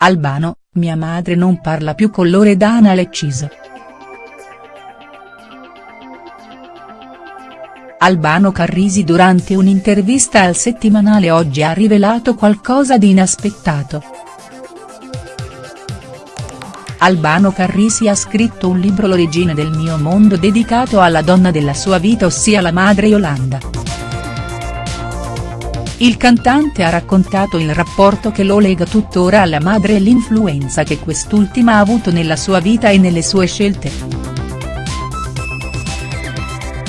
Albano, mia madre non parla più con Loredana Lecciso. Albano Carrisi durante un'intervista al settimanale Oggi ha rivelato qualcosa di inaspettato. Albano Carrisi ha scritto un libro L'origine del mio mondo dedicato alla donna della sua vita ossia la madre Yolanda. Il cantante ha raccontato il rapporto che lo lega tuttora alla madre e l'influenza che quest'ultima ha avuto nella sua vita e nelle sue scelte.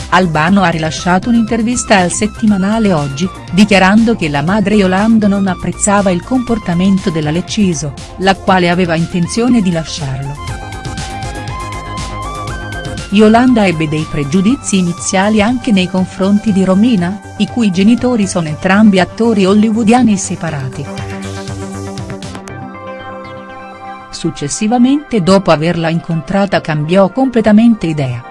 Albano ha rilasciato un'intervista al settimanale Oggi, dichiarando che la madre Yolanda non apprezzava il comportamento della Lecciso, la quale aveva intenzione di lasciarlo. Yolanda ebbe dei pregiudizi iniziali anche nei confronti di Romina, i cui genitori sono entrambi attori hollywoodiani separati. Successivamente dopo averla incontrata cambiò completamente idea.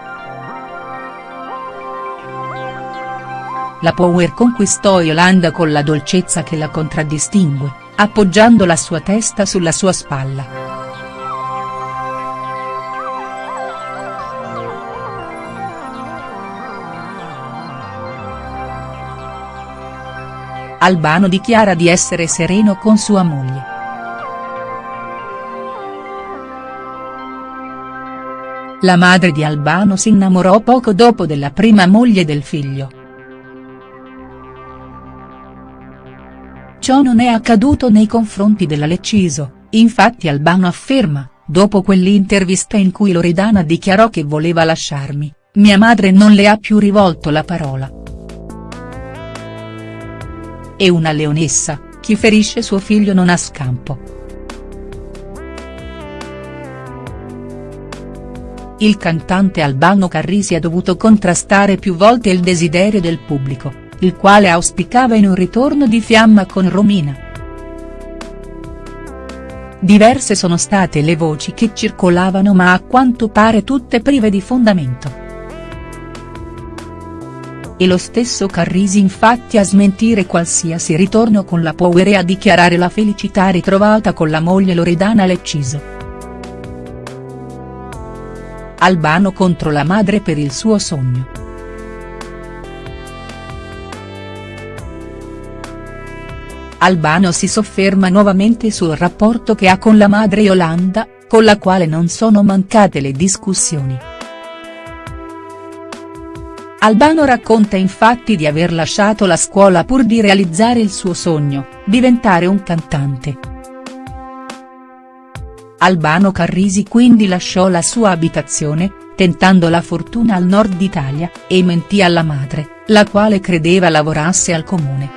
La Power conquistò Yolanda con la dolcezza che la contraddistingue, appoggiando la sua testa sulla sua spalla. Albano dichiara di essere sereno con sua moglie. La madre di Albano si innamorò poco dopo della prima moglie del figlio. Ciò non è accaduto nei confronti della Lecciso, infatti Albano afferma, dopo quell'intervista in cui Loredana dichiarò che voleva lasciarmi, mia madre non le ha più rivolto la parola. E una leonessa, chi ferisce suo figlio non ha scampo. Il cantante Albano Carrisi ha dovuto contrastare più volte il desiderio del pubblico, il quale auspicava in un ritorno di fiamma con Romina. Diverse sono state le voci che circolavano ma a quanto pare tutte prive di fondamento e lo stesso Carrisi infatti a smentire qualsiasi ritorno con la Power e a dichiarare la felicità ritrovata con la moglie Loredana Lecciso. Albano contro la madre per il suo sogno. Albano si sofferma nuovamente sul rapporto che ha con la madre Yolanda, con la quale non sono mancate le discussioni. Albano racconta infatti di aver lasciato la scuola pur di realizzare il suo sogno, diventare un cantante. Albano Carrisi quindi lasciò la sua abitazione, tentando la fortuna al nord Italia, e mentì alla madre, la quale credeva lavorasse al comune.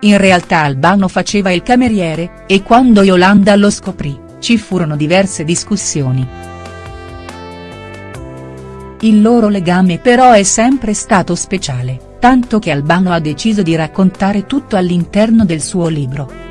In realtà Albano faceva il cameriere, e quando Yolanda lo scoprì, ci furono diverse discussioni. Il loro legame però è sempre stato speciale, tanto che Albano ha deciso di raccontare tutto all'interno del suo libro.